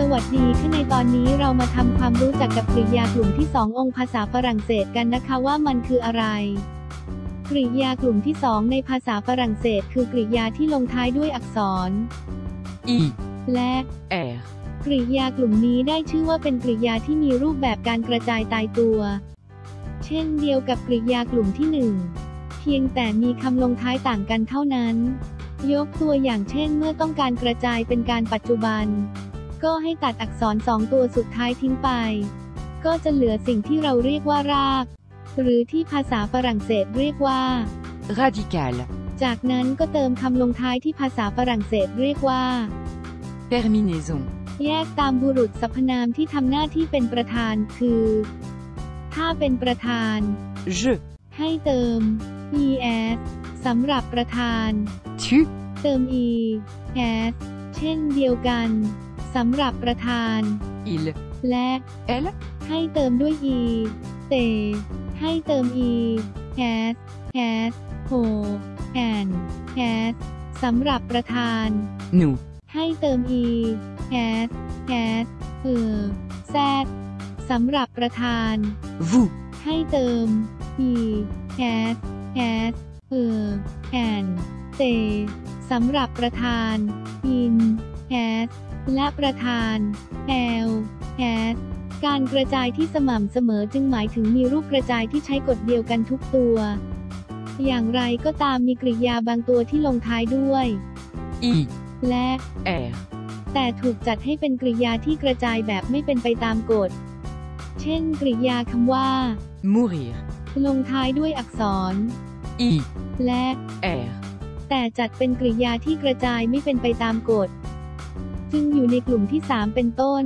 สวัสดีค่ะในตอนนี้เรามาทำความรู้จักกับกริยากลุ่มที่ 2 องค์ภาษาฝรั่งเศสกันนะคะว่ามันคืออะไร กริยากลุ่มที่ 2 ในภาษาฝรั่งเศส คือกริยาที่ลงท้ายด้วยอักษร I, และ R, กริยากลุ่มนี้ได้ชื่อว่าเป็นกริยาที่มีรูปแบบการกระจายตายตัว เช่นเดียวกับกริยากลุ่มที่หนึ่งเพียงแต่มีคำลงท้ายต่างกันเท่านั้น ยกตัวอย่างเช่น เมื่อต้องการกระจายเป็นการปัจจุบัน ก็ให้ตัดอักษรสองตัวสุดท้ายทิ้งไป ก็จะเหลือสิ่งที่เราเรียกว่าราก หรือที่ภาษาฝรั่งเศสเรียกว่า radical, จากนั้นก็เติมคำลงท้ายที่ภาษาฝรั่งเศสเรียกว่า terminaison, แยกตามบุรุษสรรพนามที่ทำหน้าที่เป็นประธานคือ ถ้าเป็นประธาน je, ให้เติม es สำหรับประธาน tu, เติม e s เช่นเดียวกัน สำหรับประธาน il, และ elle, ให้เติมด้วย e เตให้เติม e s s ho and s สำหรับประธาน nous, ให้เติม e s s เออ z สำหรับประธาน vous, ให้เติม e s s เออ and เตสำหรับประธาน in s และประธาน l s การกระจายที่สม่ำเสมอจึงหมายถึงมีรูปกระจายที่ใช้กฎเดียวกันทุกตัว อย่างไรก็ตามมีกริยาบางตัวที่ลงท้ายด้วย I, และ R, แต่ถูกจัดให้เป็นกริยาที่กระจายแบบไม่เป็นไปตามกฎ เช่น กริยาคำว่า mourir, ลงท้ายด้วยอักษร I, และ R, แต่จัดเป็นกริยาที่กระจายไม่เป็นไปตามกฎ จึงอยู่ในกลุ่มที่ 3 เป็นต้น